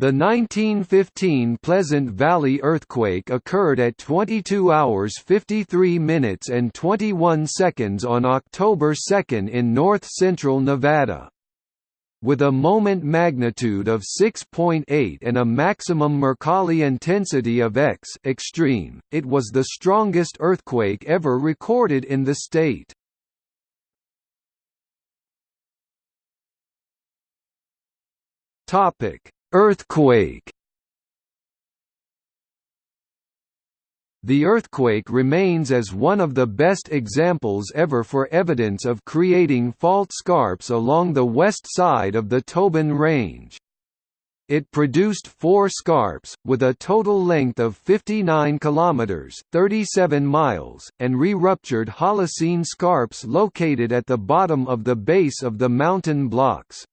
The 1915 Pleasant Valley earthquake occurred at 22 hours 53 minutes and 21 seconds on October 2 in north-central Nevada. With a moment magnitude of 6.8 and a maximum Mercalli intensity of X extreme, it was the strongest earthquake ever recorded in the state. Topic Earthquake The earthquake remains as one of the best examples ever for evidence of creating fault scarps along the west side of the Tobin Range. It produced four scarps, with a total length of 59 km (37 miles), and re-ruptured Holocene scarps located at the bottom of the base of the mountain blocks.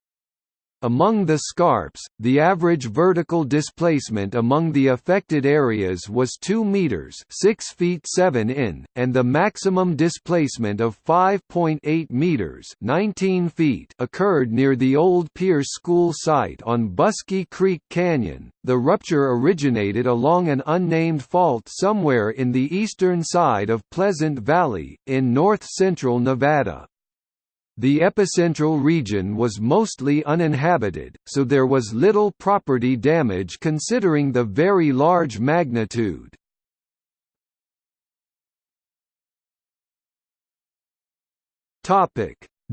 Among the scarps, the average vertical displacement among the affected areas was 2 meters, 6 feet 7 in, and the maximum displacement of 5.8 meters, 19 feet occurred near the old Pierce School site on Buskey Creek Canyon. The rupture originated along an unnamed fault somewhere in the eastern side of Pleasant Valley in north-central Nevada. The epicentral region was mostly uninhabited, so there was little property damage considering the very large magnitude.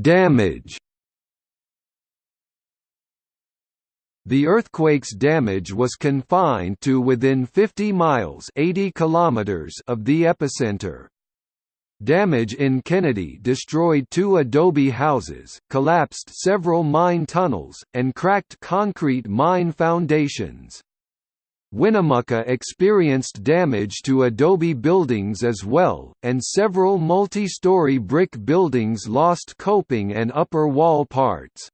Damage The earthquake's damage was confined to within 50 miles 80 kilometers of the epicenter. Damage in Kennedy destroyed two adobe houses, collapsed several mine tunnels, and cracked concrete mine foundations. Winnemucca experienced damage to adobe buildings as well, and several multi-story brick buildings lost coping and upper wall parts.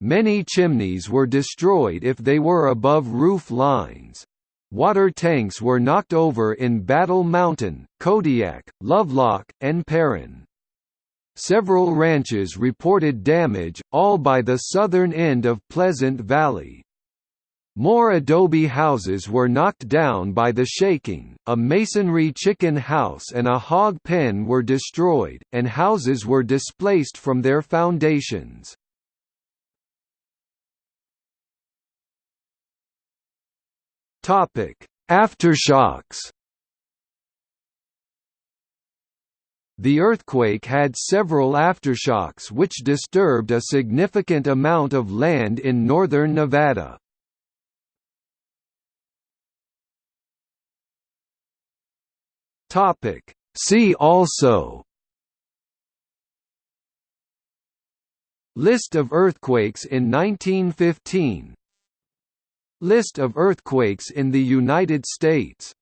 Many chimneys were destroyed if they were above roof lines. Water tanks were knocked over in Battle Mountain, Kodiak, Lovelock, and Perrin. Several ranches reported damage, all by the southern end of Pleasant Valley. More adobe houses were knocked down by the shaking, a masonry chicken house and a hog pen were destroyed, and houses were displaced from their foundations. Topic: Aftershocks. The earthquake had several aftershocks which disturbed a significant amount of land in northern Nevada. Topic: See also List of earthquakes in 1915 List of earthquakes in the United States